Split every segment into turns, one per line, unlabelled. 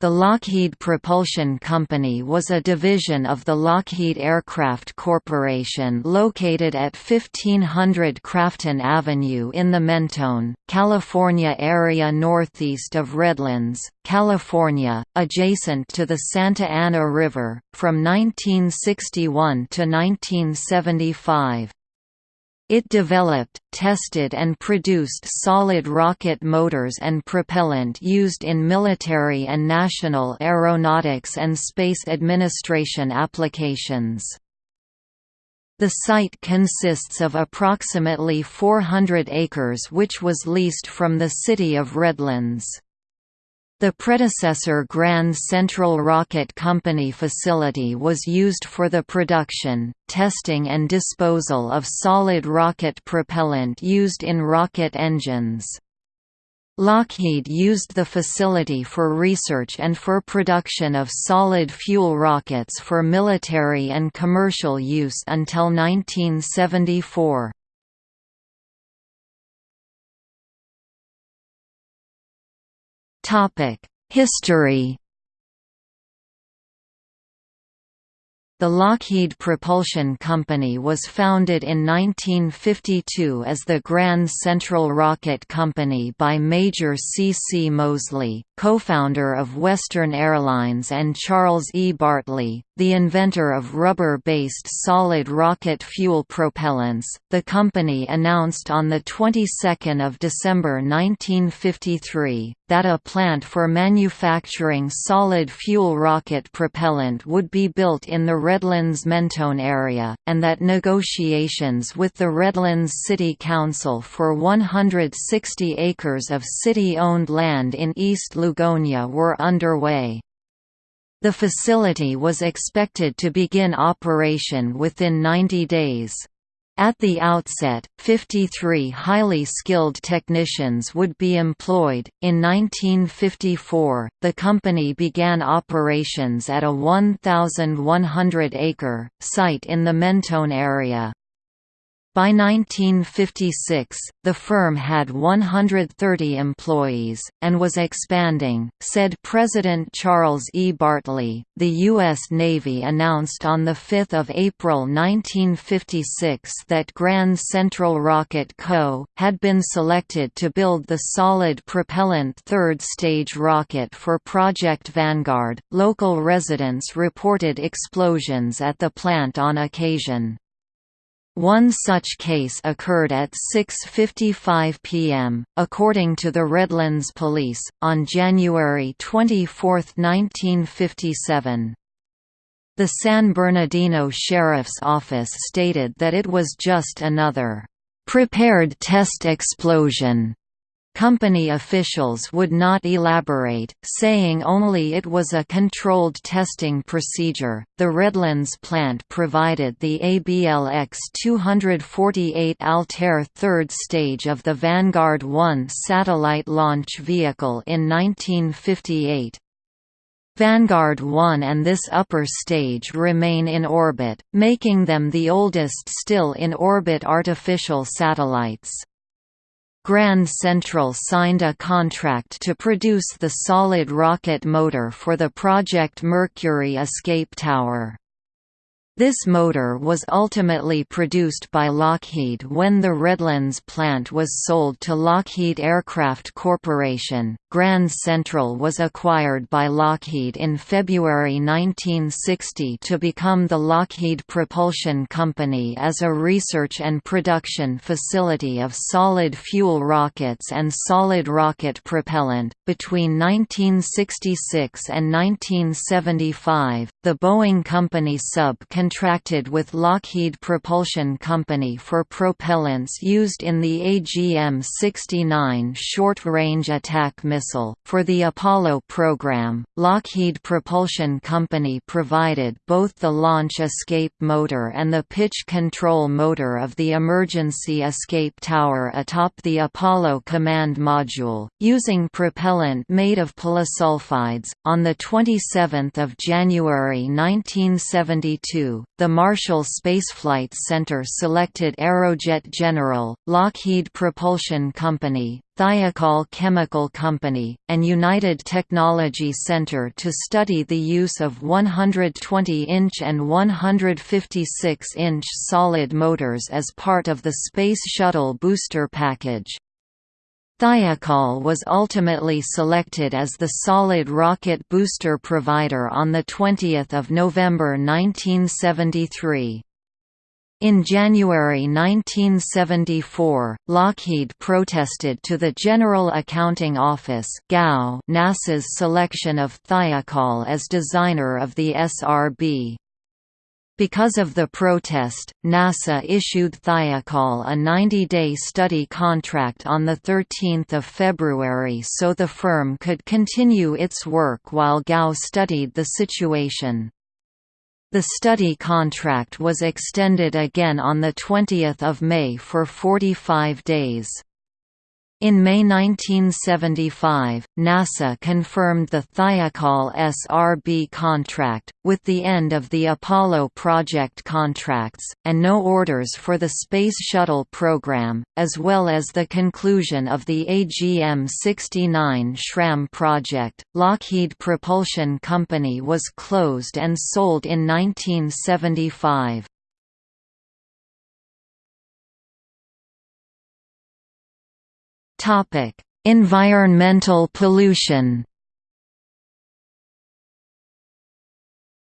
The Lockheed Propulsion Company was a division of the Lockheed Aircraft Corporation located at 1500 Crafton Avenue in the Mentone, California area northeast of Redlands, California, adjacent to the Santa Ana River, from 1961 to 1975. It developed, tested and produced solid rocket motors and propellant used in military and national aeronautics and space administration applications. The site consists of approximately 400 acres which was leased from the city of Redlands. The predecessor Grand Central Rocket Company facility was used for the production, testing and disposal of solid rocket propellant used in rocket engines. Lockheed used the facility for research and for production of solid fuel rockets for military and commercial use until 1974. History The Lockheed Propulsion Company was founded in 1952 as the Grand Central Rocket Company by Major C. C. Moseley, co-founder of Western Airlines and Charles E. Bartley, the inventor of rubber-based solid rocket fuel propellants. The company announced on the 22nd of December 1953 that a plant for manufacturing solid fuel rocket propellant would be built in the Redlands-Mentone area, and that negotiations with the Redlands City Council for 160 acres of city-owned land in East Lugonia were underway. The facility was expected to begin operation within 90 days. At the outset, 53 highly skilled technicians would be employed. In 1954, the company began operations at a 1,100 acre site in the Mentone area. By 1956, the firm had 130 employees, and was expanding, said President Charles E. Bartley. The U.S. Navy announced on 5 April 1956 that Grand Central Rocket Co. had been selected to build the solid propellant third stage rocket for Project Vanguard. Local residents reported explosions at the plant on occasion. One such case occurred at 6.55 p.m., according to the Redlands Police, on January 24, 1957. The San Bernardino Sheriff's Office stated that it was just another, "...prepared test explosion." Company officials would not elaborate, saying only it was a controlled testing procedure. The Redlands plant provided the ABLX 248 Altair third stage of the Vanguard 1 satellite launch vehicle in 1958. Vanguard 1 and this upper stage remain in orbit, making them the oldest still in orbit artificial satellites. Grand Central signed a contract to produce the solid rocket motor for the Project Mercury escape tower. This motor was ultimately produced by Lockheed when the Redlands plant was sold to Lockheed Aircraft Corporation. Grand Central was acquired by Lockheed in February 1960 to become the Lockheed Propulsion Company as a research and production facility of solid fuel rockets and solid rocket propellant. Between 1966 and 1975, the Boeing Company sub contracted with Lockheed Propulsion Company for propellants used in the AGM-69 short-range attack missile. For the Apollo program, Lockheed Propulsion Company provided both the launch escape motor and the pitch control motor of the emergency escape tower atop the Apollo command module, using propellant made of polysulfides. On the 27th of January 1972, 1972, the Marshall Space Flight Center selected Aerojet General, Lockheed Propulsion Company, Thiokol Chemical Company, and United Technology Center to study the use of 120-inch and 156-inch solid motors as part of the Space Shuttle booster package. Thiokol was ultimately selected as the solid rocket booster provider on 20 November 1973. In January 1974, Lockheed protested to the General Accounting Office NASA's selection of Thiokol as designer of the SRB. Because of the protest, NASA issued Thiokol a 90-day study contract on 13 February so the firm could continue its work while GAO studied the situation. The study contract was extended again on 20 May for 45 days. In May 1975, NASA confirmed the Thiokol SRB contract, with the end of the Apollo project contracts, and no orders for the Space Shuttle program, as well as the conclusion of the AGM-69 SRAM project. Lockheed Propulsion Company was closed and sold in 1975. Topic: Environmental pollution.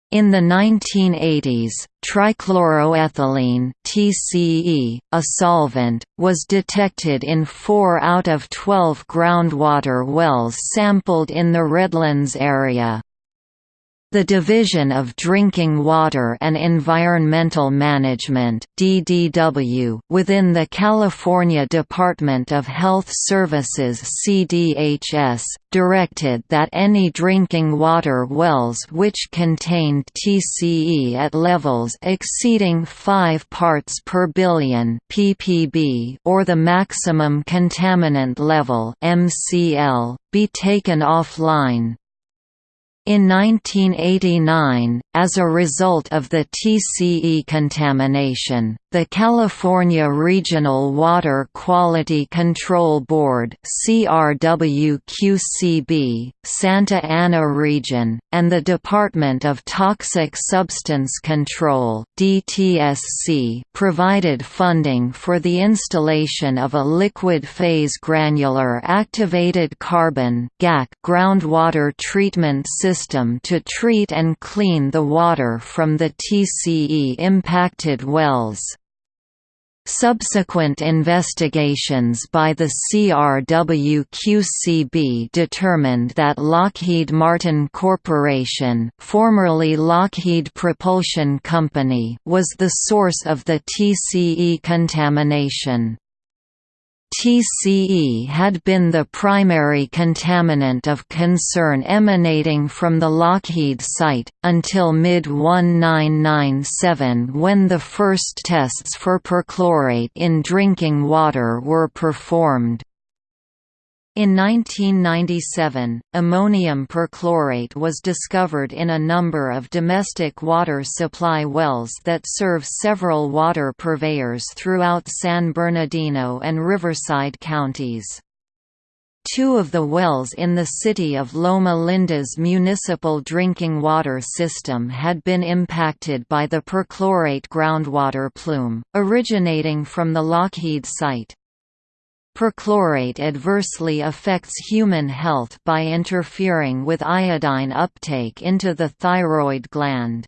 In the 1980s, trichloroethylene (TCE), a solvent, was detected in 4 out of 12 groundwater wells sampled in the Redlands area. The Division of Drinking Water and Environmental Management (DDW) within the California Department of Health Services (CDHS) directed that any drinking water wells which contained TCE at levels exceeding 5 parts per billion or the maximum contaminant level (MCL) be taken offline. In 1989, as a result of the TCE contamination, the California Regional Water Quality Control Board CRWQCB, Santa Ana Region, and the Department of Toxic Substance Control DTSC provided funding for the installation of a liquid phase granular activated carbon groundwater treatment system to treat and clean the water from the TCE-impacted wells. Subsequent investigations by the CRWQCB determined that Lockheed Martin Corporation formerly Lockheed Propulsion Company was the source of the TCE contamination. TCE had been the primary contaminant of concern emanating from the Lockheed site, until mid-1997 when the first tests for perchlorate in drinking water were performed. In 1997, ammonium perchlorate was discovered in a number of domestic water supply wells that serve several water purveyors throughout San Bernardino and Riverside counties. Two of the wells in the city of Loma Linda's municipal drinking water system had been impacted by the perchlorate groundwater plume, originating from the Lockheed site. Perchlorate adversely affects human health by interfering with iodine uptake into the thyroid gland.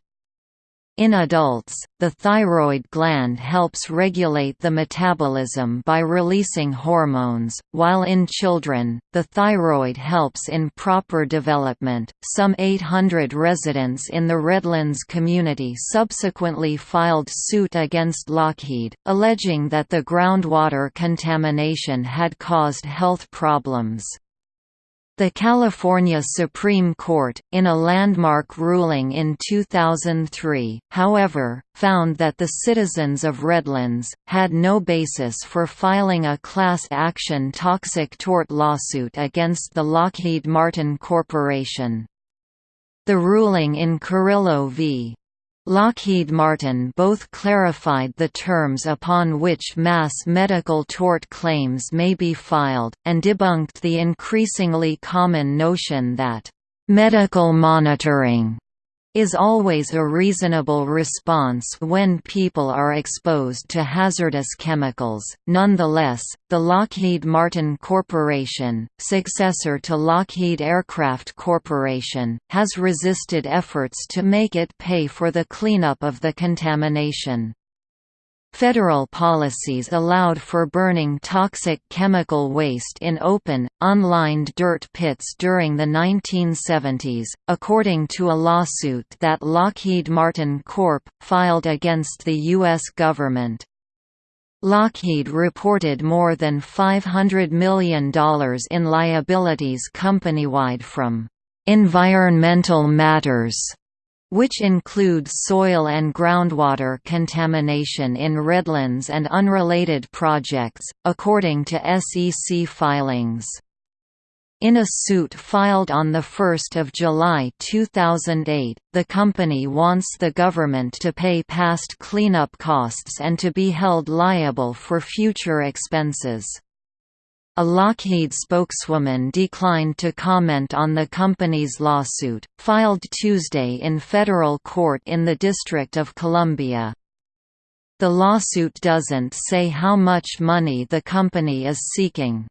In adults, the thyroid gland helps regulate the metabolism by releasing hormones, while in children, the thyroid helps in proper development. Some 800 residents in the Redlands community subsequently filed suit against Lockheed, alleging that the groundwater contamination had caused health problems. The California Supreme Court, in a landmark ruling in 2003, however, found that the citizens of Redlands, had no basis for filing a class action toxic tort lawsuit against the Lockheed Martin Corporation. The ruling in Carrillo v. Lockheed Martin both clarified the terms upon which mass medical tort claims may be filed, and debunked the increasingly common notion that, "...medical monitoring," is always a reasonable response when people are exposed to hazardous chemicals. Nonetheless, the Lockheed Martin Corporation, successor to Lockheed Aircraft Corporation, has resisted efforts to make it pay for the cleanup of the contamination. Federal policies allowed for burning toxic chemical waste in open, unlined dirt pits during the 1970s, according to a lawsuit that Lockheed Martin Corp. filed against the U.S. government. Lockheed reported more than $500 million in liabilities companywide from environmental matters which include soil and groundwater contamination in Redlands and unrelated projects, according to SEC filings. In a suit filed on 1 July 2008, the company wants the government to pay past cleanup costs and to be held liable for future expenses. A Lockheed spokeswoman declined to comment on the company's lawsuit, filed Tuesday in federal court in the District of Columbia. The lawsuit doesn't say how much money the company is seeking.